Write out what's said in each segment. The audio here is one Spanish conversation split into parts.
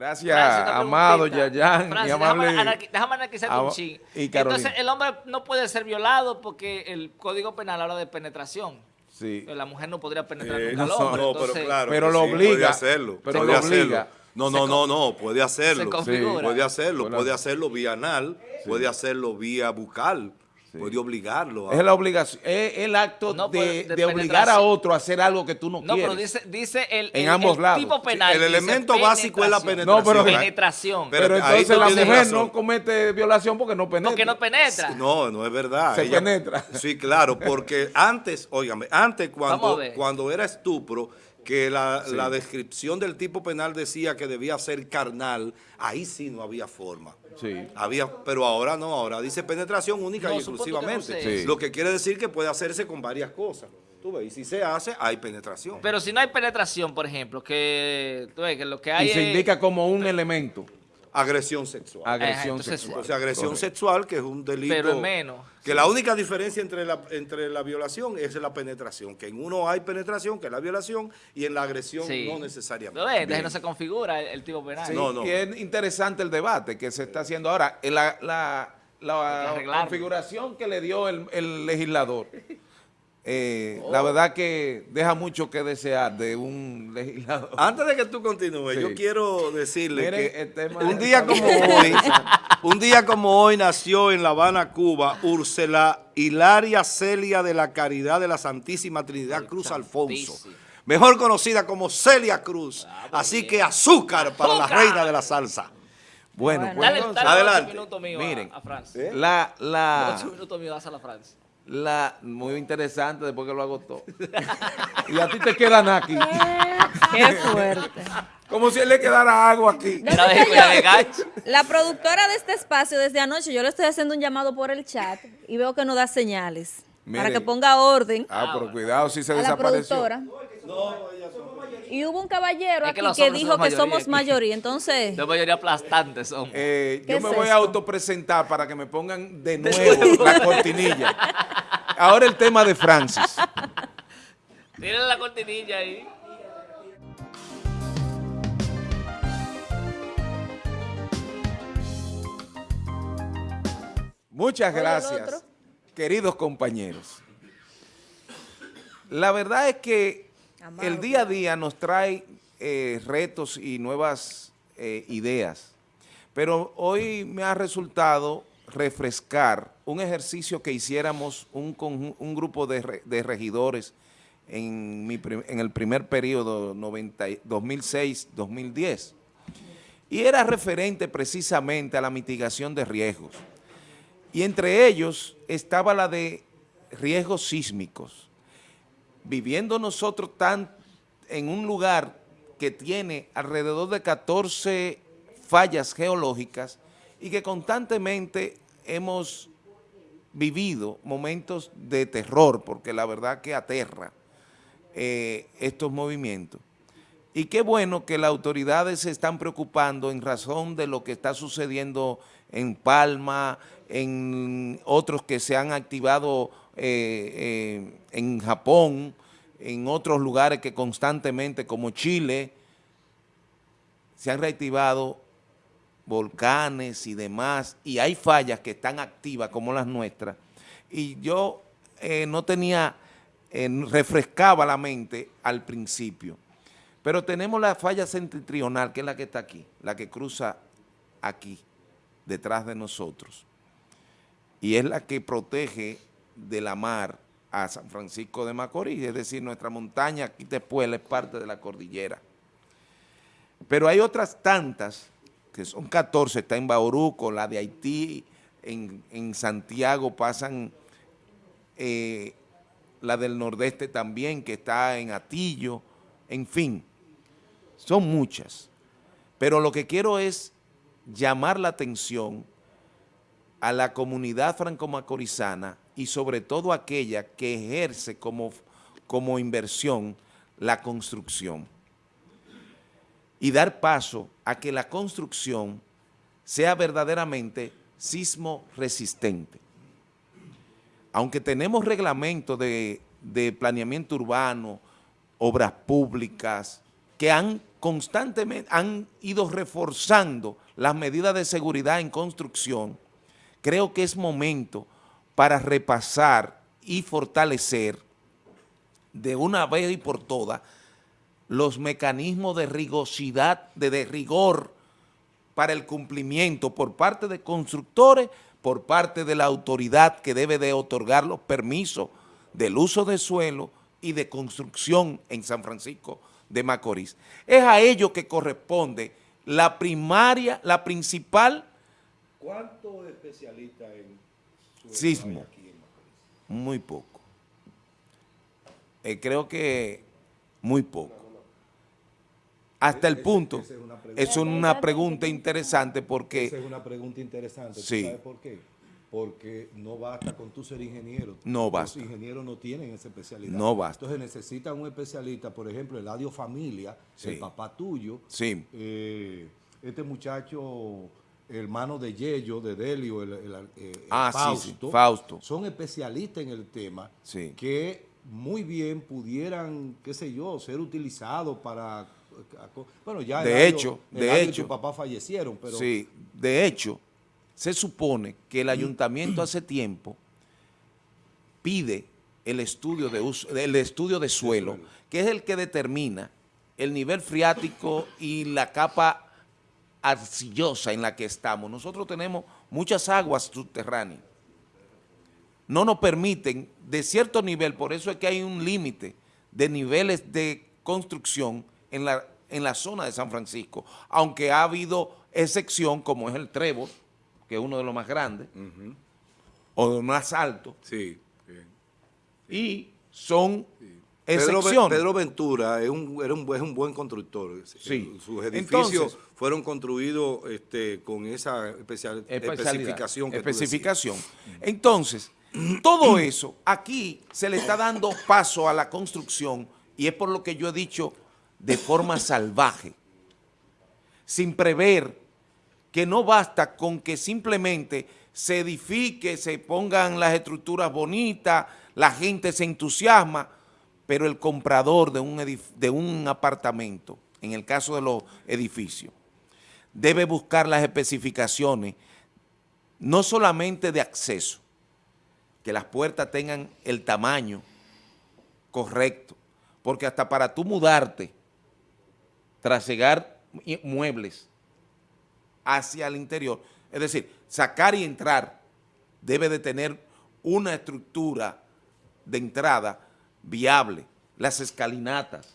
Gracias, Amado. Yayan, y Francis, amable. Déjame, déjame anarquizarte un ching. Entonces, el hombre no puede ser violado porque el Código Penal habla de penetración. Sí. La mujer no podría penetrar Eh, nunca al hombre. no, pero entonces, claro. Pero lo sí, obliga, Puede hacerlo. pero puede lo hacerlo. obliga. No, no, no, no, puede hacerlo. Se configura. Puede hacerlo, puede hacerlo vía anal, puede hacerlo vía bucal, puede obligarlo. a- Es la obligación, es el acto No, de, pues, de de obligar a otro a hacer algo que tú no, No, quieres. pero dice, dice el, En el- ambos el lados. tipo Sí, penal. el elemento básico es la penetración. No, pero- penetración. Pero- Pero ahí entonces la mujer razón. no comete violación porque no penetra. porque no penetra. No, no es verdad. Se penetra. Sí, claro, porque antes, óigame, antes cuando, cuando era estupro, que la, la descripción del tipo penal decía que debía ser carnal, ahí sí no había forma. Sí. Había, pero ahora no, ahora dice penetración única No, y supongo que no exclusivamente. sé. Sí. Lo que quiere decir que puede hacerse con varias cosas. Tú ves, y si se hace, hay penetración. Pero si no hay penetración, por ejemplo, que, tú ves, que lo que hay Y se es- indica como un elemento, agresión sexual. agresión entonces- sexual. o sea, agresión Correcto. sexual, que es un delito. Pero es menos. Que la única diferencia entre la, entre la violación es la penetración. Que en uno hay penetración, que es la violación, y en la agresión Sí. no ¿Tú necesariamente. ves? Entonces no se configura el, el tipo penal. Sí, No, no. Y es interesante el debate que se está haciendo ahora. La, la- la configuración que le dio el, el legislador, eh, Oh. la verdad que deja mucho que desear de un legislador. Antes de que tú continúes, Sí. yo quiero decirle Miren, que el tema un día como hoy, un día como hoy nació en La Habana, Cuba, Úrsula Hilaria Celia de la Caridad de la Santísima Trinidad Cruz Alfonso, mejor conocida como Celia Cruz. Así que azúcar para la ¡Azúcar! reina de la salsa. Bueno, Bueno. pues Dale, Adelante. mío Miren. a, a. ¿Eh? la, la, Ocho minutos mío das a la Franz. La, muy interesante después que lo agotó. y a ti te queda nada aquí. Qué fuerte. Como si él le quedara agua aquí. No. La productora de este espacio desde anoche, yo le estoy haciendo un llamado por el chat y veo que no da señales. Para que ponga orden Ah, pero cuidado si se a la desapareció. productora. Y hubo un caballero Es que aquí que dijo somos que somos mayoría aquí. mayoría. Entonces, La mayoría aplastante son. Eh, ¿Qué yo es me voy a esto? autopresentar para que me pongan de nuevo la cortinilla. Ahora el tema de Francis. Tírenle la cortinilla ahí. Muchas gracias, queridos compañeros. La verdad es que Amado, el día a día nos trae eh, retos y nuevas eh, ideas, pero hoy me ha resultado refrescar un ejercicio que hiciéramos un, conju- un grupo de, de regidores en, mi en el primer periodo 90 y- 2006-2010 y era referente precisamente a la mitigación de riesgos. Y entre ellos estaba la de riesgos sísmicos. Viviendo nosotros tan en un lugar que tiene alrededor de 14 fallas geológicas y que constantemente hemos vivido momentos de terror, porque la verdad que aterra eh, estos movimientos. Y qué bueno que las autoridades se están preocupando en razón de lo que está sucediendo en Palma, en otros que se han activado eh, eh, en Japón, en otros lugares que constantemente, como Chile, se han reactivado volcanes y demás, y hay fallas que están activas como las nuestras. Y yo eh, no tenía, eh, refrescaba la mente al principio. Pero tenemos la falla septentrional, que es la que está aquí, la que cruza aquí, detrás de nosotros. Y es la que protege de la mar a San Francisco de Macorís, es decir, nuestra montaña aquí después es parte de la cordillera. Pero hay otras tantas, son 14, está en Bauruco, la de Haití, en, en Santiago pasan eh, la del nordeste también, que está en Atillo, en fin, son muchas. Pero lo que quiero es llamar la atención a la comunidad franco-macorizana y sobre todo aquella que ejerce como, como inversión la construcción y dar paso a que la construcción sea verdaderamente sismo resistente. Aunque tenemos reglamentos de, planeamiento urbano, obras públicas, que han constantemente, han ido reforzando las medidas de seguridad en construcción, creo que es momento para repasar y fortalecer de una vez y por todas los mecanismos de rigosidad, de, de rigor para el cumplimiento por parte de constructores, por parte de la autoridad que debe de otorgar los permisos del uso de suelo y de construcción en San Francisco de Macorís. Es a ello que corresponde la primaria, la principal... ¿Cuántos especialistas en sismo? Muy poco. Eh, creo que muy poco. Hasta el punto, es una pregunta interesante porque... Esa es una pregunta interesante. Sí. ¿Sabes por qué? Porque no basta con tú ser ingeniero. No basta. Los ingenieros no tienen esa especialidad. No basta. Entonces necesitan un especialista, por ejemplo, el Eladio Familia, Sí. el papá tuyo. Sí. eh, este muchacho, hermano de Yello, de Delio, el, el- eh, Ah, sí, sí, Fausto. Son especialistas en el tema que muy bien pudieran, qué sé yo, ser utilizados para... Bueno, ya De Eladio- hecho, de y hecho. tu papá fallecieron, pero... Sí, de hecho, se supone que el ayuntamiento hace tiempo pide el estudio de uso, el estudio de suelo, que es el que determina el nivel freático y la capa arcillosa en la que estamos. Nosotros tenemos muchas aguas subterráneas. No nos permiten de cierto nivel, por eso es que hay un límite de niveles de construcción en la, en la zona de San Francisco, aunque ha habido excepción como es el Trébol, que es uno de los más grandes, o de los más altos, Sí. bien. y son Pedro, excepciones. Pedro Ventura es un, era un, buen- es un buen constructor. Sí. Sus edificios Entonces- fueron construidos este, con esa especial, especificación que especificación. Entonces, todo eso, aquí se le está dando paso a la construcción y es por lo que yo he dicho de forma salvaje, sin prever que no basta con que simplemente se edifique, se pongan las estructuras bonitas, la gente se entusiasma, pero el comprador de un, de un apartamento, en el caso de los edificios, debe buscar las especificaciones, no solamente de acceso, que las puertas tengan el tamaño correcto, porque hasta para tú mudarte, trasegar muebles hacia el interior, es decir, sacar y entrar, debe de tener una estructura de entrada viable, las escalinatas,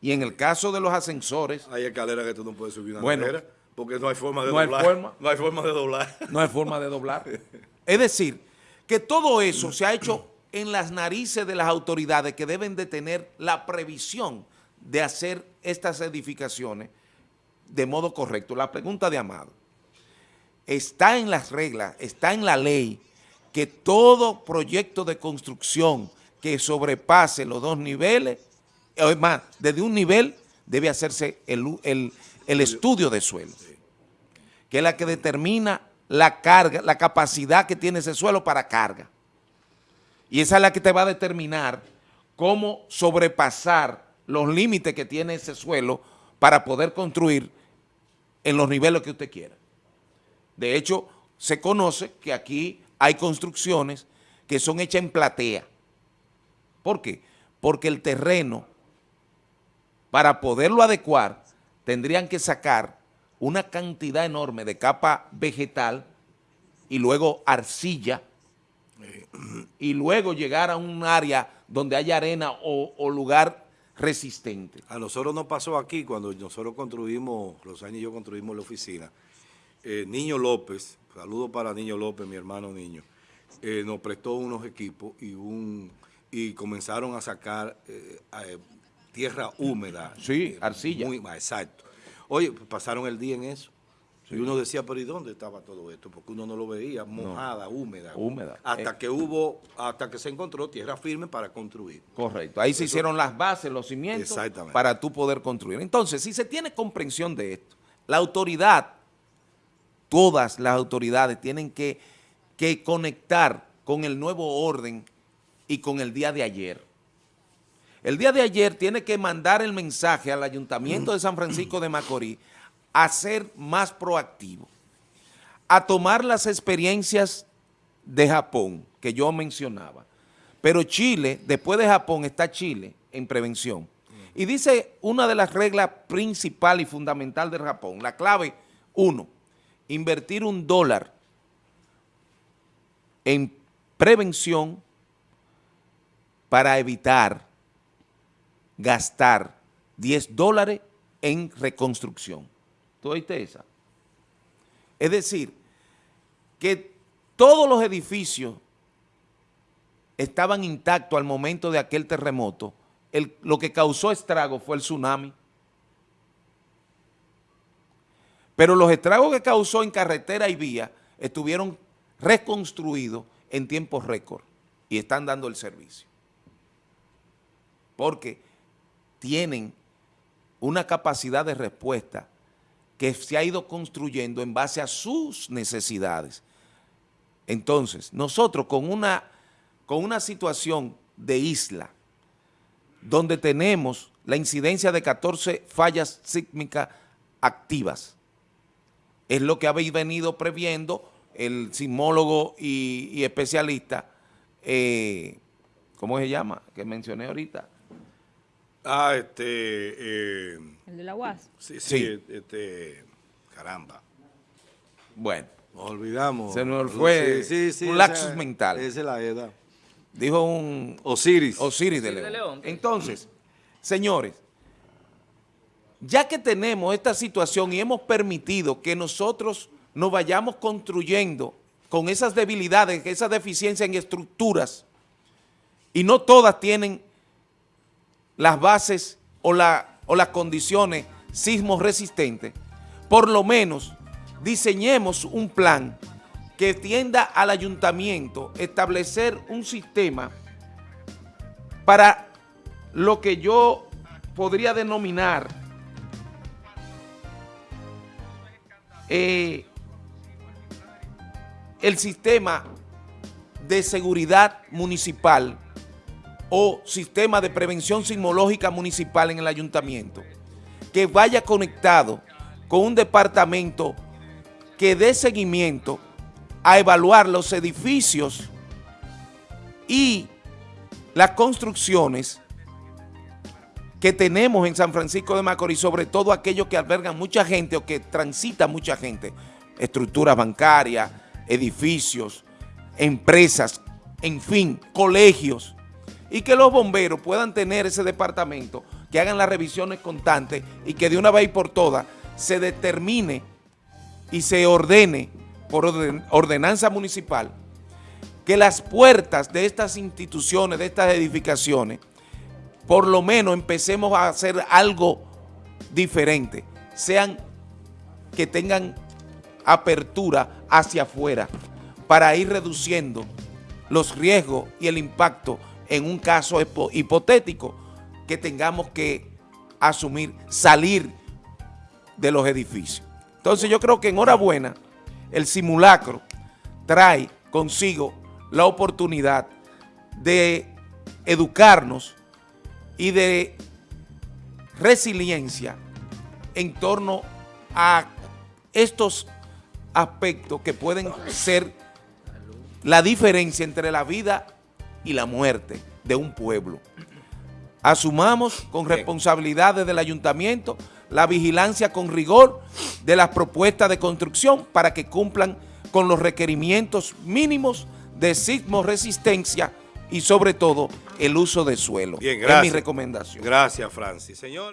y en el caso de los ascensores, Hay escaleras que tú no puedes subir una Bueno, escalera porque no hay forma de no hay doblar. forma. No hay forma de doblar. no hay forma de doblar. Es decir, que todo eso se ha hecho en las narices de las autoridades que deben de tener la previsión de hacer estas edificaciones de modo correcto. La pregunta de Amado, está en las reglas, está en la ley que todo proyecto de construcción que sobrepase los dos niveles, o es más, desde un nivel debe hacerse el, el- el estudio de suelo que es la que determina la carga, la capacidad que tiene ese suelo para carga. Y esa es la que te va a determinar cómo sobrepasar los límites que tiene ese suelo para poder construir en los niveles que usted quiera. De hecho, se conoce que aquí hay construcciones que son hechas en platea. ¿Por qué? Porque el terreno, para poderlo adecuar, tendrían que sacar una cantidad enorme de capa vegetal y luego arcilla y luego llegar a un área donde haya arena o, o lugar resistente. A nosotros nos pasó aquí cuando nosotros construimos, Rosaña y yo construimos la oficina. Eh, Niño López, saludo para Niño López, mi hermano Niño, eh, nos prestó unos equipos y un y comenzaron a sacar eh, tierra húmeda. Sí, arcilla. Muy, exacto. Oye, pues, pasaron el día en eso. Y uno decía, pero ¿y dónde estaba todo esto? Porque uno no lo veía, mojada, húmeda. Húmeda. Hasta Eh. que hubo, hasta que se encontró tierra firme para construir. Correcto. Ahí se hicieron las bases, los cimientos para tú poder construir. Entonces, si se tiene comprensión de esto, la autoridad, todas las autoridades tienen que, que conectar con el nuevo orden y con el día de ayer. El día de ayer tiene que mandar el mensaje al Ayuntamiento de San Francisco de Macorís a ser más proactivo, a tomar las experiencias de Japón que yo mencionaba. Pero Chile, después de Japón, está Chile en prevención. Y dice una de las reglas principal y fundamental de Japón, la clave, uno, invertir un dólar en prevención para evitar gastar 10 dólares en reconstrucción. ¿Tú oíste esa? Es decir, que todos los edificios estaban intactos al momento de aquel terremoto. Lo que causó estrago fue el tsunami. Pero los estragos que causó en carretera y vía estuvieron reconstruidos en tiempos récord y están dando el servicio. Porque tienen una capacidad de respuesta que se ha ido construyendo en base a sus necesidades. Entonces, nosotros con una, con una situación de isla, donde tenemos la incidencia de 14 fallas sísmicas activas, es lo que habéis venido previendo el sismólogo y, especialista, eh, ¿cómo se llama? Que mencioné ahorita. Ah, este... Eh, el de la UAS. Sí, sí, este... Caramba. Bueno. Nos olvidamos. Se nos fue un lapsus mental. Esa es la edad. Dijo un... Osiris. Osiris de León. Entonces, señores, ya que tenemos esta situación y hemos permitido que nosotros nos vayamos construyendo con esas debilidades, esas deficiencias en estructuras, y no todas tienen las bases o, la, o las condiciones sismos resistentes, por lo menos diseñemos un plan que tienda al ayuntamiento establecer un sistema para lo que yo podría denominar eh, el sistema de seguridad municipal o sistema de prevención sismológica municipal en el ayuntamiento, que vaya conectado con un departamento que dé seguimiento a evaluar los edificios y las construcciones que tenemos en San Francisco de Macorís, sobre todo aquellos que albergan mucha gente o que transita mucha gente, estructuras bancarias, edificios, empresas, en fin, colegios, y que los bomberos puedan tener ese departamento, que hagan las revisiones constantes y que de una vez por todas se determine y se ordene por ordenanza municipal que las puertas de estas instituciones, de estas edificaciones, por lo menos empecemos a hacer algo diferente, sean que tengan apertura hacia afuera para ir reduciendo los riesgos y el impacto en un caso hipotético que tengamos que asumir, salir de los edificios. Entonces yo creo que enhorabuena, el simulacro trae consigo la oportunidad de educarnos y de resiliencia en torno a estos aspectos que pueden ser la diferencia entre la vida y la muerte de un pueblo. Asumamos con responsabilidad desde el ayuntamiento la vigilancia con rigor de las propuestas de construcción para que cumplan con los requerimientos mínimos de sismo resistencia y sobre todo el uso de suelo. Bien, gracias. Es mi recomendación. Gracias, Francis. Señor.